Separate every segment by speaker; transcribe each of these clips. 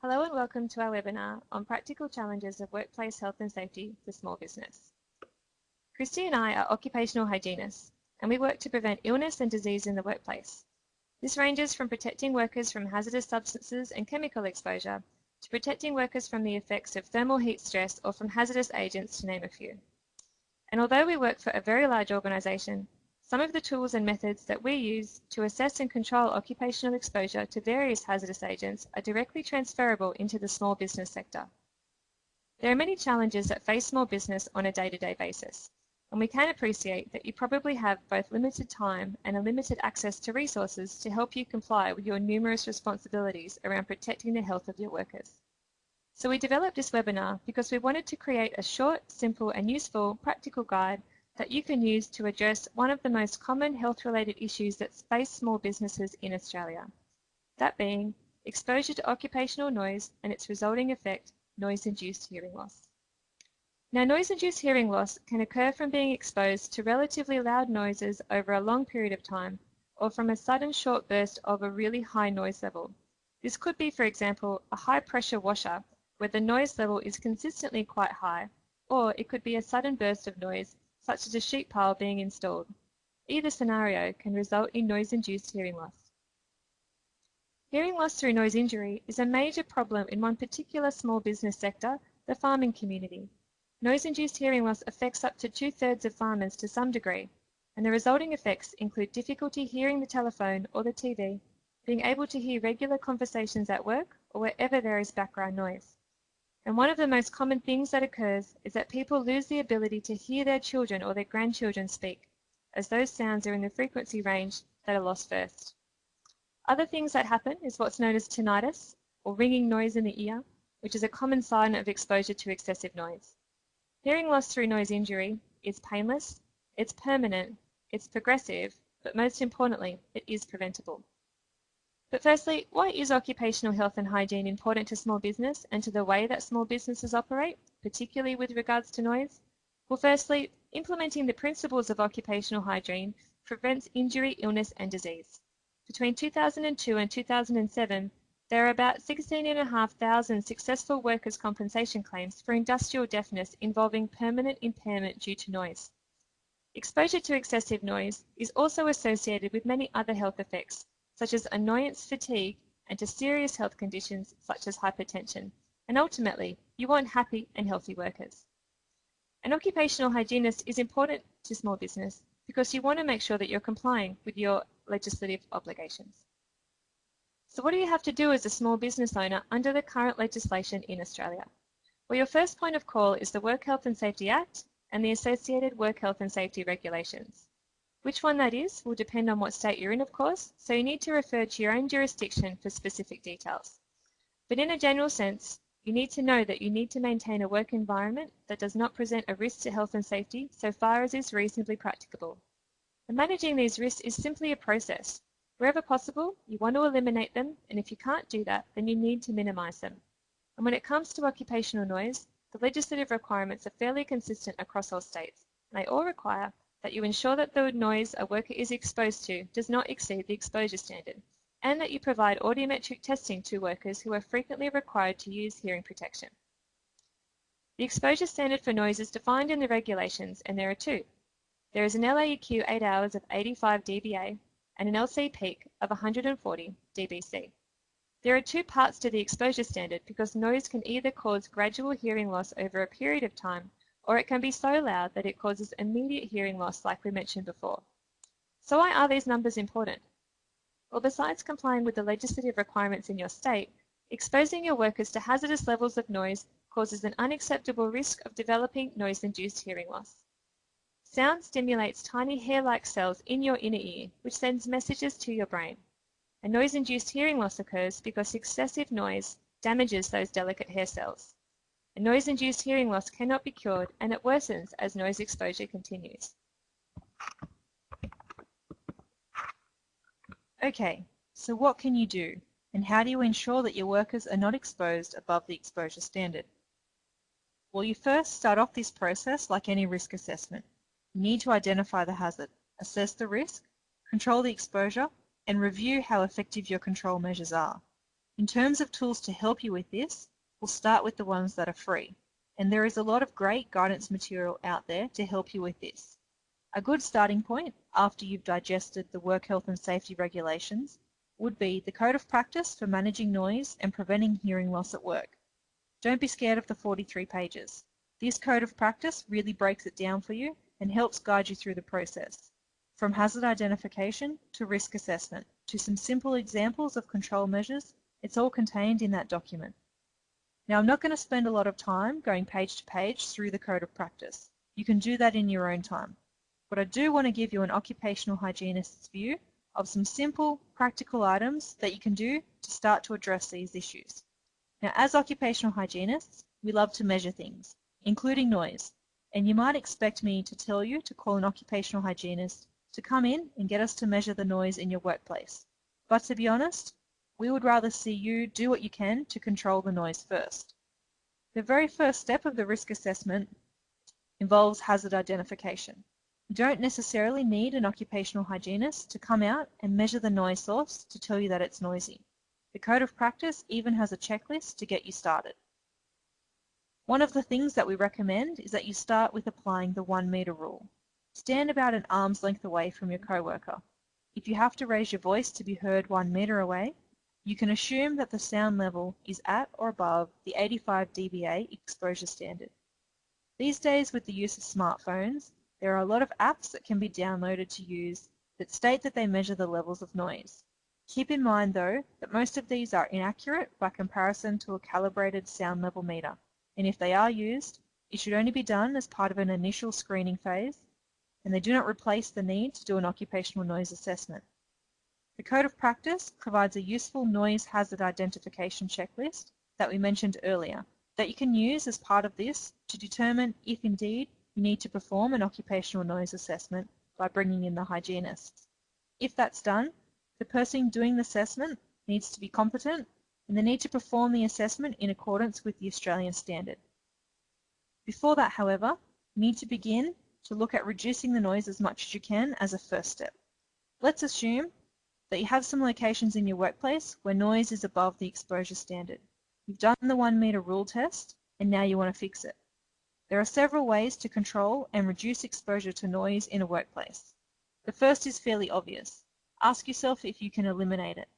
Speaker 1: Hello and welcome to our webinar on practical challenges of workplace health and safety for small business. Christy and I are occupational hygienists and we work to prevent illness and disease in the workplace. This ranges from protecting workers from hazardous substances and chemical exposure to protecting workers from the effects of thermal heat stress or from hazardous agents to name a few. And although we work for a very large organisation, some of the tools and methods that we use to assess and control occupational exposure to various hazardous agents are directly transferable into the small business sector. There are many challenges that face small business on a day-to-day -day basis, and we can appreciate that you probably have both limited time and a limited access to resources to help you comply with your numerous responsibilities around protecting the health of your workers. So we developed this webinar because we wanted to create a short, simple and useful practical guide that you can use to address one of the most common health-related issues that face small businesses in Australia. That being exposure to occupational noise and its resulting effect, noise-induced hearing loss. Now noise-induced hearing loss can occur from being exposed to relatively loud noises over a long period of time or from a sudden short burst of a really high noise level. This could be, for example, a high pressure washer where the noise level is consistently quite high, or it could be a sudden burst of noise such as a sheet pile being installed. Either scenario can result in noise-induced hearing loss. Hearing loss through noise injury is a major problem in one particular small business sector, the farming community. Noise-induced hearing loss affects up to two-thirds of farmers to some degree, and the resulting effects include difficulty hearing the telephone or the TV, being able to hear regular conversations at work or wherever there is background noise. And one of the most common things that occurs is that people lose the ability to hear their children or their grandchildren speak, as those sounds are in the frequency range that are lost first. Other things that happen is what's known as tinnitus, or ringing noise in the ear, which is a common sign of exposure to excessive noise. Hearing loss through noise injury is painless, it's permanent, it's progressive, but most importantly, it is preventable. But firstly, why is occupational health and hygiene important to small business and to the way that small businesses operate, particularly with regards to noise? Well, firstly, implementing the principles of occupational hygiene prevents injury, illness and disease. Between 2002 and 2007, there are about 16,500 successful workers' compensation claims for industrial deafness involving permanent impairment due to noise. Exposure to excessive noise is also associated with many other health effects, such as annoyance fatigue and to serious health conditions such as hypertension. And ultimately, you want happy and healthy workers. An occupational hygienist is important to small business because you want to make sure that you're complying with your legislative obligations. So what do you have to do as a small business owner under the current legislation in Australia? Well, your first point of call is the Work Health and Safety Act and the associated Work Health and Safety regulations. Which one that is will depend on what state you're in, of course, so you need to refer to your own jurisdiction for specific details. But in a general sense, you need to know that you need to maintain a work environment that does not present a risk to health and safety so far as is reasonably practicable. And managing these risks is simply a process. Wherever possible, you want to eliminate them, and if you can't do that, then you need to minimize them. And when it comes to occupational noise, the legislative requirements are fairly consistent across all states, they all require that you ensure that the noise a worker is exposed to does not exceed the exposure standard, and that you provide audiometric testing to workers who are frequently required to use hearing protection. The exposure standard for noise is defined in the regulations, and there are two. There is an LAEQ 8 hours of 85 dBA and an LC peak of 140 dBc. There are two parts to the exposure standard because noise can either cause gradual hearing loss over a period of time or it can be so loud that it causes immediate hearing loss like we mentioned before. So why are these numbers important? Well, besides complying with the legislative requirements in your state, exposing your workers to hazardous levels of noise causes an unacceptable risk of developing noise-induced hearing loss. Sound stimulates tiny hair-like cells in your inner ear, which sends messages to your brain. And noise-induced hearing loss occurs because excessive noise damages those delicate hair cells. Noise-induced hearing loss cannot be cured and it worsens as noise exposure continues.
Speaker 2: Okay, so what can you do and how do you ensure that your workers are not exposed above the exposure standard? Well, you first start off this process like any risk assessment. You need to identify the hazard, assess the risk, control the exposure, and review how effective your control measures are. In terms of tools to help you with this, we'll start with the ones that are free. And there is a lot of great guidance material out there to help you with this. A good starting point after you've digested the work health and safety regulations would be the Code of Practice for Managing Noise and Preventing Hearing Loss at Work. Don't be scared of the 43 pages. This Code of Practice really breaks it down for you and helps guide you through the process, from hazard identification to risk assessment to some simple examples of control measures, it's all contained in that document. Now I'm not going to spend a lot of time going page to page through the Code of Practice. You can do that in your own time but I do want to give you an occupational hygienist's view of some simple, practical items that you can do to start to address these issues. Now, as occupational hygienists, we love to measure things, including noise, and you might expect me to tell you to call an occupational hygienist to come in and get us to measure the noise in your workplace. But to be honest, we would rather see you do what you can to control the noise first. The very first step of the risk assessment involves hazard identification. You don't necessarily need an occupational hygienist to come out and measure the noise source to tell you that it's noisy. The Code of Practice even has a checklist to get you started. One of the things that we recommend is that you start with applying the one metre rule. Stand about an arm's length away from your co-worker. If you have to raise your voice to be heard one metre away, you can assume that the sound level is at or above the 85 dBA exposure standard. These days with the use of smartphones, there are a lot of apps that can be downloaded to use that state that they measure the levels of noise. Keep in mind though that most of these are inaccurate by comparison to a calibrated sound level meter, and if they are used, it should only be done as part of an initial screening phase, and they do not replace the need to do an occupational noise assessment. The Code of Practice provides a useful noise hazard identification checklist that we mentioned earlier that you can use as part of this to determine if indeed you need to perform an occupational noise assessment by bringing in the hygienist. If that's done, the person doing the assessment needs to be competent and they need to perform the assessment in accordance with the Australian standard. Before that, however, you need to begin to look at reducing the noise as much as you can as a first step. Let's assume that you have some locations in your workplace where noise is above the exposure standard. You've done the one metre rule test and now you want to fix it. There are several ways to control and reduce exposure to noise in a workplace. The first is fairly obvious. Ask yourself if you can eliminate it.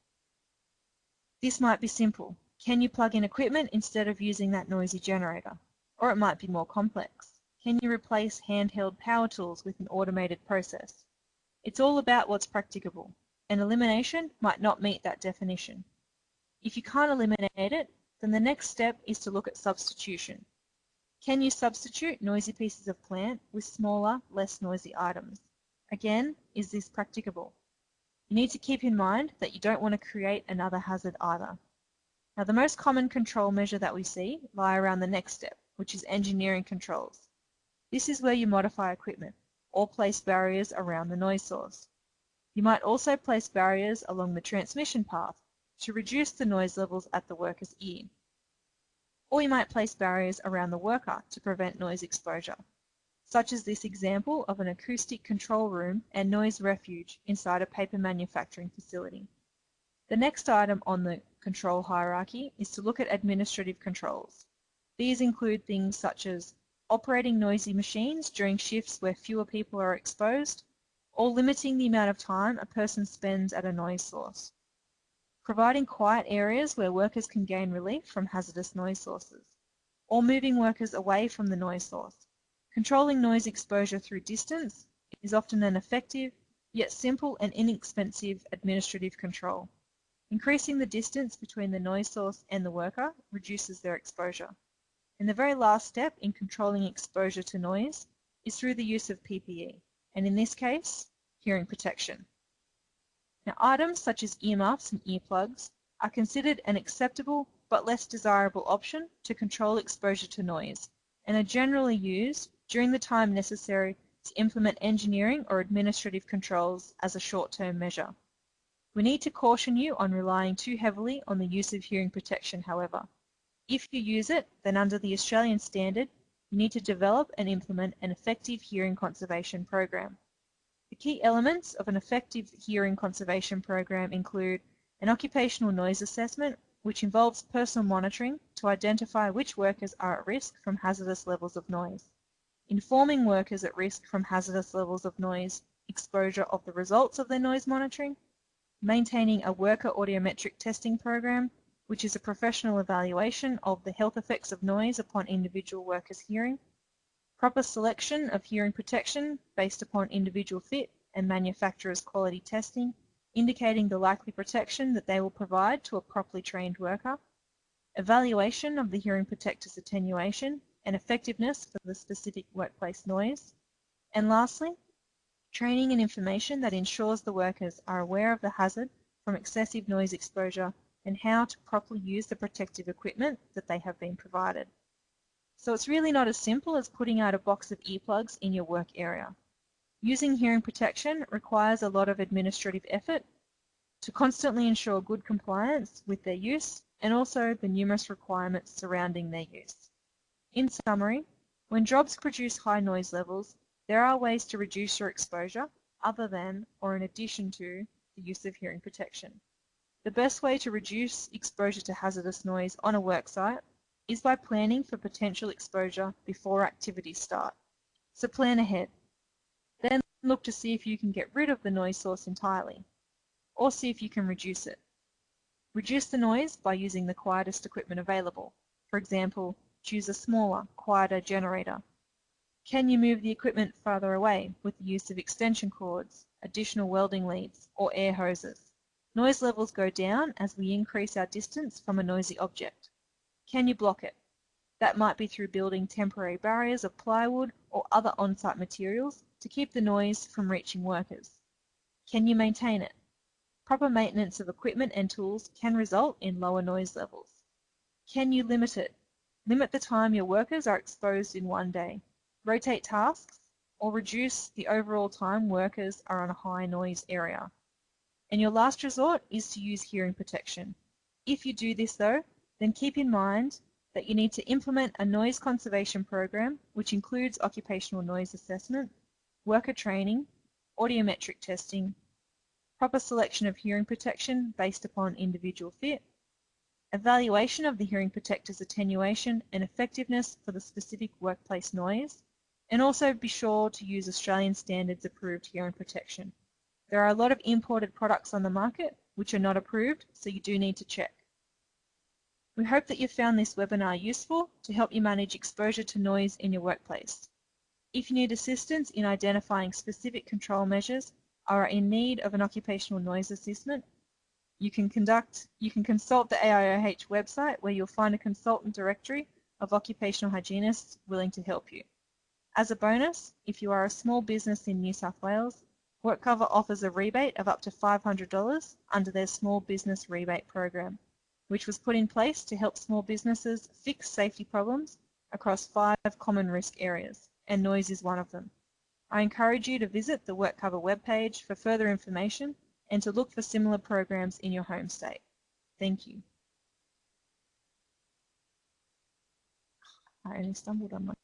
Speaker 2: This might be simple. Can you plug in equipment instead of using that noisy generator? Or it might be more complex. Can you replace handheld power tools with an automated process? It's all about what's practicable, and elimination might not meet that definition. If you can't eliminate it, then the next step is to look at substitution. Can you substitute noisy pieces of plant with smaller, less noisy items? Again, is this practicable? You need to keep in mind that you don't want to create another hazard either. Now the most common control measure that we see lie around the next step, which is engineering controls. This is where you modify equipment or place barriers around the noise source. You might also place barriers along the transmission path to reduce the noise levels at the worker's ear or you might place barriers around the worker to prevent noise exposure, such as this example of an acoustic control room and noise refuge inside a paper manufacturing facility. The next item on the control hierarchy is to look at administrative controls. These include things such as operating noisy machines during shifts where fewer people are exposed, or limiting the amount of time a person spends at a noise source providing quiet areas where workers can gain relief from hazardous noise sources, or moving workers away from the noise source. Controlling noise exposure through distance is often an effective, yet simple and inexpensive administrative control. Increasing the distance between the noise source and the worker reduces their exposure. And the very last step in controlling exposure to noise is through the use of PPE, and in this case, hearing protection. Now items such as earmuffs and earplugs are considered an acceptable but less desirable option to control exposure to noise and are generally used during the time necessary to implement engineering or administrative controls as a short-term measure. We need to caution you on relying too heavily on the use of hearing protection, however. If you use it, then under the Australian standard, you need to develop and implement an effective hearing conservation program. Key elements of an effective hearing conservation program include an occupational noise assessment which involves personal monitoring to identify which workers are at risk from hazardous levels of noise, informing workers at risk from hazardous levels of noise exposure of the results of their noise monitoring, maintaining a worker audiometric testing program, which is a professional evaluation of the health effects of noise upon individual workers' hearing, proper selection of hearing protection based upon individual fit and manufacturer's quality testing, indicating the likely protection that they will provide to a properly trained worker, evaluation of the hearing protector's attenuation and effectiveness for the specific workplace noise, and lastly, training and information that ensures the workers are aware of the hazard from excessive noise exposure and how to properly use the protective equipment that they have been provided. So it's really not as simple as putting out a box of earplugs in your work area. Using hearing protection requires a lot of administrative effort to constantly ensure good compliance with their use and also the numerous requirements surrounding their use. In summary, when jobs produce high noise levels, there are ways to reduce your exposure other than or in addition to the use of hearing protection. The best way to reduce exposure to hazardous noise on a worksite is by planning for potential exposure before activities start. So plan ahead. Then look to see if you can get rid of the noise source entirely, or see if you can reduce it. Reduce the noise by using the quietest equipment available. For example, choose a smaller, quieter generator. Can you move the equipment farther away with the use of extension cords, additional welding leads, or air hoses? Noise levels go down as we increase our distance from a noisy object. Can you block it? That might be through building temporary barriers of plywood or other on-site materials to keep the noise from reaching workers. Can you maintain it? Proper maintenance of equipment and tools can result in lower noise levels. Can you limit it? Limit the time your workers are exposed in one day. Rotate tasks or reduce the overall time workers are on a high noise area. And your last resort is to use hearing protection. If you do this though, then keep in mind that you need to implement a noise conservation program which includes occupational noise assessment, worker training, audiometric testing, proper selection of hearing protection based upon individual fit, evaluation of the hearing protector's attenuation and effectiveness for the specific workplace noise, and also be sure to use Australian standards approved hearing protection. There are a lot of imported products on the market which are not approved, so you do need to check. We hope that you found this webinar useful to help you manage exposure to noise in your workplace. If you need assistance in identifying specific control measures or are in need of an occupational noise assessment, you can conduct, you can consult the AIOH website where you'll find a consultant directory of occupational hygienists willing to help you. As a bonus, if you are a small business in New South Wales, WorkCover offers a rebate of up to $500 under their Small Business Rebate Program which was put in place to help small businesses fix safety problems across five common risk areas, and noise is one of them. I encourage you to visit the WorkCover webpage for further information and to look for similar programs in your home state. Thank you. I only stumbled on my